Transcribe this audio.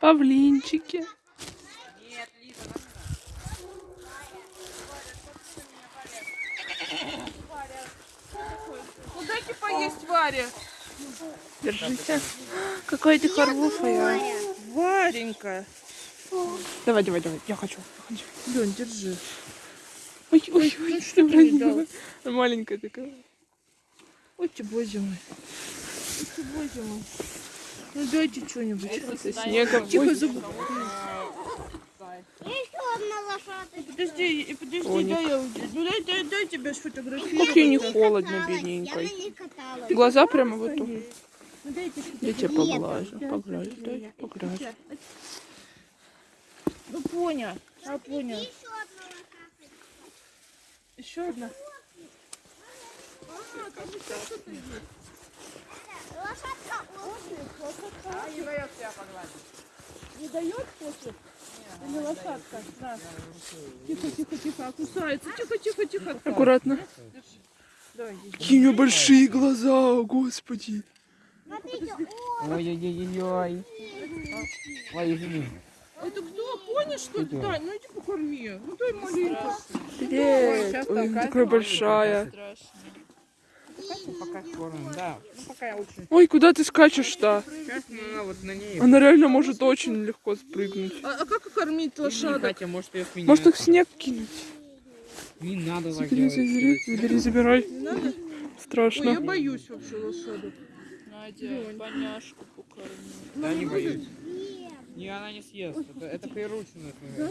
Павлинчики. Нет, Лиза, нам Ну дайте поесть Варе. Держите. Какая ты хорошая. Варенька. Давай, давай, давай. Я хочу. я хочу. Лень, держи. Ой, ой, ой, ну что дал? Маленькая такая. Ой, ты, боже мой. Ой, ты, боже мой. Ну дайте что-нибудь. Со снегом. Тихо, лошадка. Подожди, и подожди, Оник. дай я уйду. Ну дай, дай, дай тебя сфотографировать. Как ей не Я холодно, каталась, Я бедненькой. на ней каталась. Глаза прямо вот тут. Ну дайте Я тебя поглажу. Поглажу, дай, поглажу. Ну понял. А понял. Еще одна лошадка. Еще. Лошадка ослик. не дает тебя погладить. Не дает после? Или лошадка? Да. Тихо, тихо, тихо. А кусается. Тихо, тихо, тихо. Аккуратно. Какие у нее большие глаза, господи. Ой-ой-ой-ой. Ой, извини. Это кто? Понял, что ли? Дань, ну иди покорми. Ну дай маленько. Привет. Ой, такая большая. Пока кормим, да. Ну, пока я лучше. Ой, куда ты скачешь-то? Она вот на ней. Она реально может очень легко спрыгнуть. А, а как кормить лошадок? Катя, может ее. Может их снег кинуть? Не надо так Забери, забери, забери, забирай. Не надо? Ой, я Страшно. боюсь вообще лошадок. Надя, поняшку покорми. Да, не боюсь. Не, она не съест. Это, это прирученная. твоя.